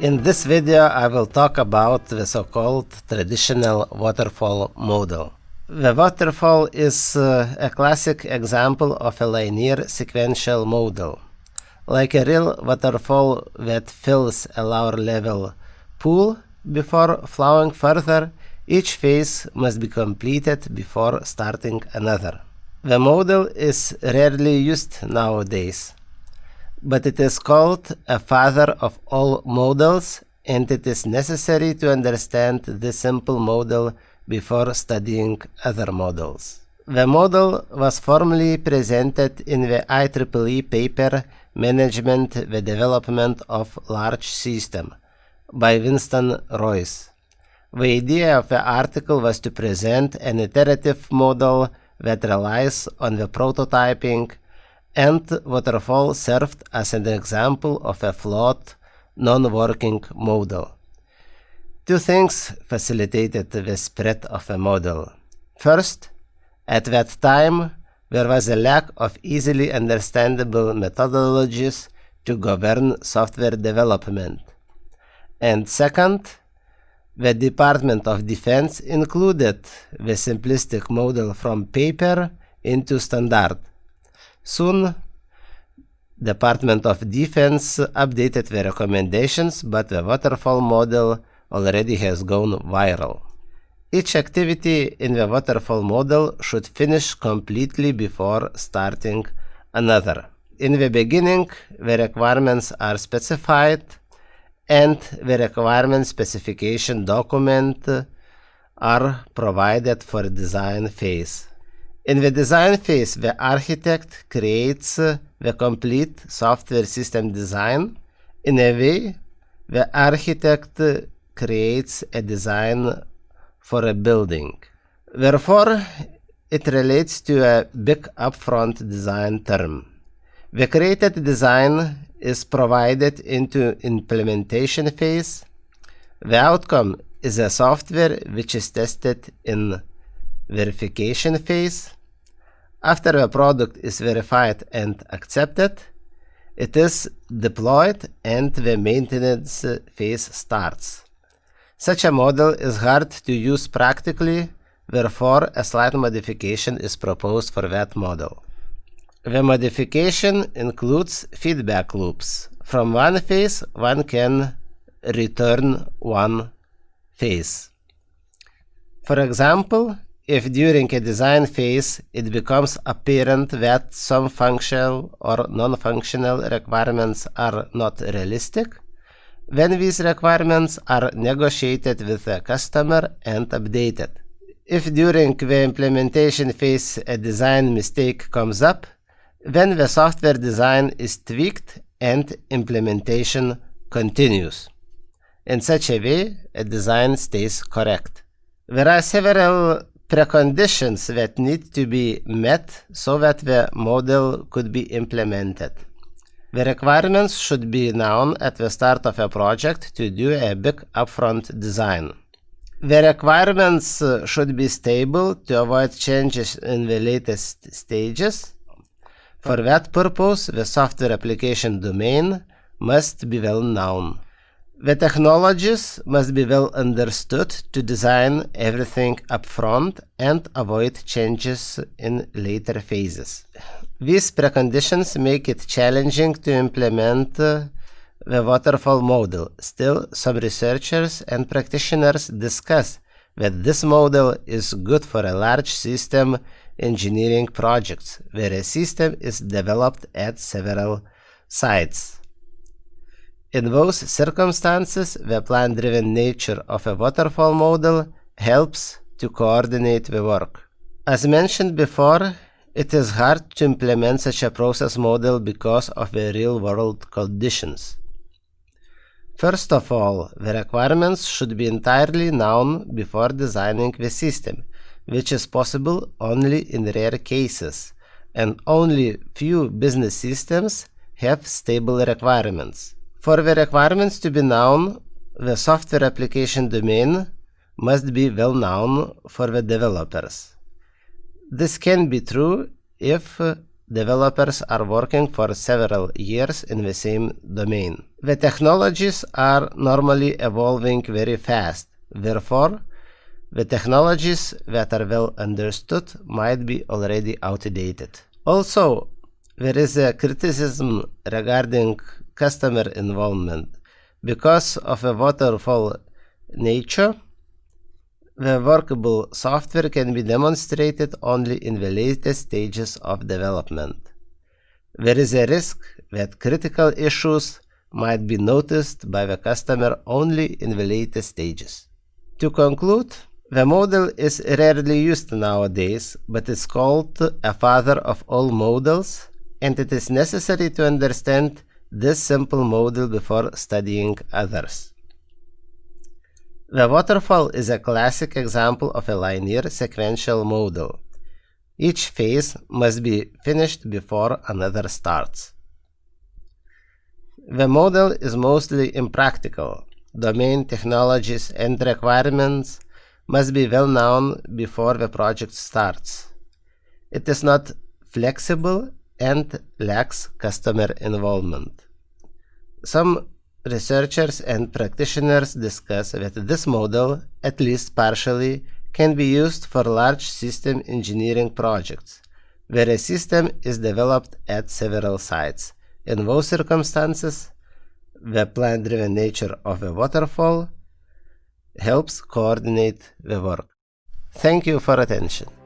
In this video I will talk about the so-called traditional waterfall model. The waterfall is uh, a classic example of a linear sequential model. Like a real waterfall that fills a lower level pool before flowing further, each phase must be completed before starting another. The model is rarely used nowadays but it is called a father of all models and it is necessary to understand this simple model before studying other models. The model was formally presented in the IEEE paper Management the Development of Large System by Winston Royce. The idea of the article was to present an iterative model that relies on the prototyping and waterfall served as an example of a flawed, non-working model. Two things facilitated the spread of a model. First, at that time, there was a lack of easily understandable methodologies to govern software development. And second, the Department of Defense included the simplistic model from paper into standard, Soon, Department of Defense updated the recommendations, but the waterfall model already has gone viral. Each activity in the waterfall model should finish completely before starting another. In the beginning, the requirements are specified and the requirement specification document are provided for design phase. In the design phase, the architect creates the complete software system design. In a way, the architect creates a design for a building. Therefore, it relates to a big upfront design term. The created design is provided into implementation phase. The outcome is a software which is tested in verification phase. After a product is verified and accepted, it is deployed and the maintenance phase starts. Such a model is hard to use practically, therefore a slight modification is proposed for that model. The modification includes feedback loops. From one phase, one can return one phase. For example, if during a design phase it becomes apparent that some functional or non-functional requirements are not realistic, then these requirements are negotiated with the customer and updated. If during the implementation phase a design mistake comes up, then the software design is tweaked and implementation continues. In such a way, a design stays correct. There are several preconditions that need to be met so that the model could be implemented. The requirements should be known at the start of a project to do a big upfront design. The requirements uh, should be stable to avoid changes in the latest stages. For that purpose, the software application domain must be well known. The technologies must be well understood to design everything upfront and avoid changes in later phases. These preconditions make it challenging to implement uh, the waterfall model. Still, some researchers and practitioners discuss that this model is good for a large system engineering projects, where a system is developed at several sites. In those circumstances, the plan-driven nature of a waterfall model helps to coordinate the work. As mentioned before, it is hard to implement such a process model because of the real-world conditions. First of all, the requirements should be entirely known before designing the system, which is possible only in rare cases, and only few business systems have stable requirements. For the requirements to be known, the software application domain must be well known for the developers. This can be true if developers are working for several years in the same domain. The technologies are normally evolving very fast. Therefore, the technologies that are well understood might be already outdated. Also, there is a criticism regarding customer involvement. Because of a waterfall nature, the workable software can be demonstrated only in the latest stages of development. There is a risk that critical issues might be noticed by the customer only in the latest stages. To conclude, the model is rarely used nowadays, but is called a father of all models, and it is necessary to understand this simple model before studying others. The waterfall is a classic example of a linear sequential model. Each phase must be finished before another starts. The model is mostly impractical. Domain technologies and requirements must be well known before the project starts. It is not flexible and lacks customer involvement. Some researchers and practitioners discuss that this model, at least partially, can be used for large system engineering projects, where a system is developed at several sites. In those circumstances, the plan-driven nature of a waterfall helps coordinate the work. Thank you for attention.